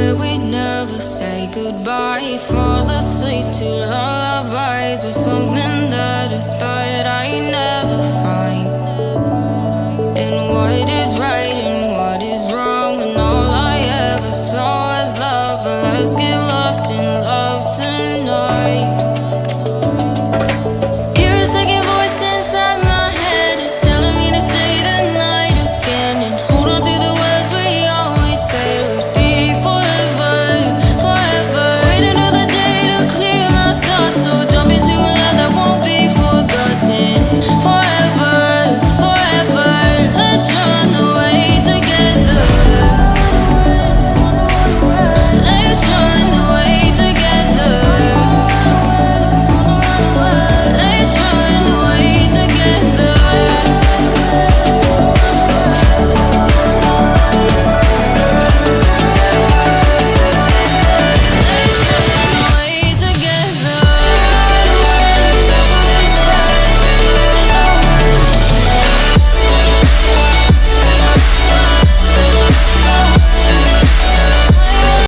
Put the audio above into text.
where we'd never say goodbye. Fall asleep to lullabies with something that I thought I'd never find. And what is right and what is wrong, and all I ever saw was love. But let's get lost.